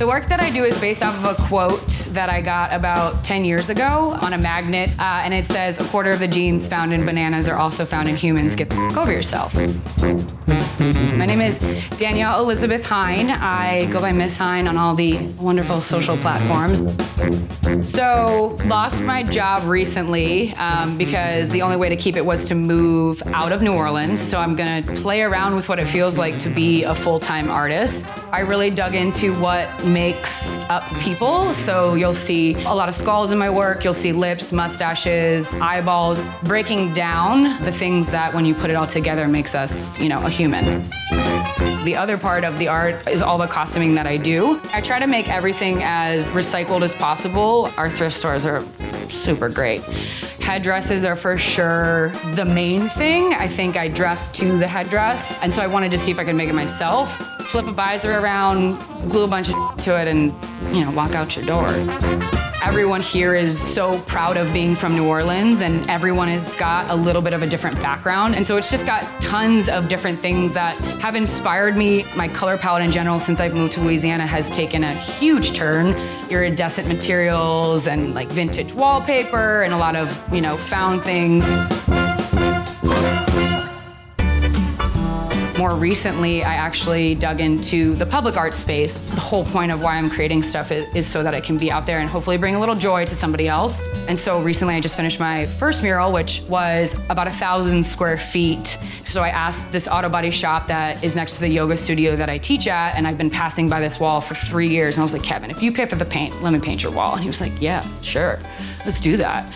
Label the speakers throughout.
Speaker 1: The work that I do is based off of a quote that I got about 10 years ago on a magnet, uh, and it says, a quarter of the genes found in bananas are also found in humans. Get over yourself. My name is Danielle Elizabeth Hine. I go by Miss Hine on all the wonderful social platforms. So, lost my job recently um, because the only way to keep it was to move out of New Orleans. So, I'm gonna play around with what it feels like to be a full time artist. I really dug into what makes up people. So, you'll see a lot of skulls in my work, you'll see lips, mustaches, eyeballs, breaking down the things that when you put it all together makes us, you know, a human. The other part of the art is all the costuming that I do. I try to make everything as recycled as possible. Our thrift stores are super great. Headdresses are for sure the main thing. I think I dress to the headdress, and so I wanted to see if I could make it myself. Flip a visor around, glue a bunch of to it, and you know, walk out your door. Everyone here is so proud of being from New Orleans, and everyone has got a little bit of a different background. And so it's just got tons of different things that have inspired me. My color palette in general, since I've moved to Louisiana, has taken a huge turn. Iridescent materials and like vintage wallpaper, and a lot of, you know, found things. More recently, I actually dug into the public art space. The whole point of why I'm creating stuff is, is, so that I can be out there and hopefully bring a little joy to somebody else. And so recently, I just finished my first mural, which was about a thousand square feet. So I asked this auto body shop that is next to the yoga studio that I teach at, and I've been passing by this wall for three years. And I was like, Kevin, if you pay for the paint, let me paint your wall. And he was like, Yeah, sure, let's do that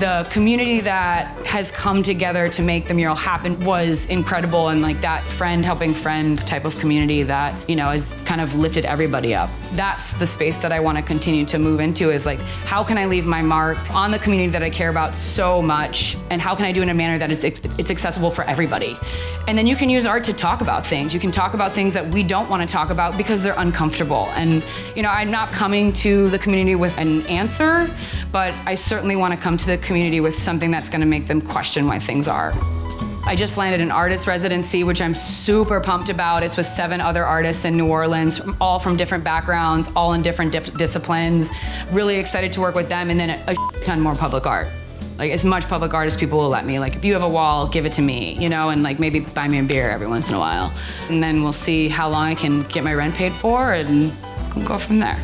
Speaker 1: the community that has come together to make the mural happen was incredible. And like that friend helping friend type of community that you know has kind of lifted everybody up. That's the space that i want to continue to move into is like how can i leave my mark on the community that i care about so much? And how can i do it in a manner that it's, it's accessible for everybody? And then you can use art to talk about things. You can talk about things that we don't want to talk about because they're uncomfortable. And you know i'm not coming to the community with an answer but i certainly want to come to the community with something that's going to make them question why things are. I just landed an artist residency, which I'm super pumped about. It's with seven other artists in New Orleans, all from different backgrounds, all in different dip- disciplines. Really excited to work with them, and then a ton more public art. Like as much public art as people will let me. Like if you have a wall, give it to me, you know, and like maybe buy me a beer every once in a while. And then we'll see how long I can get my rent paid for and go from there.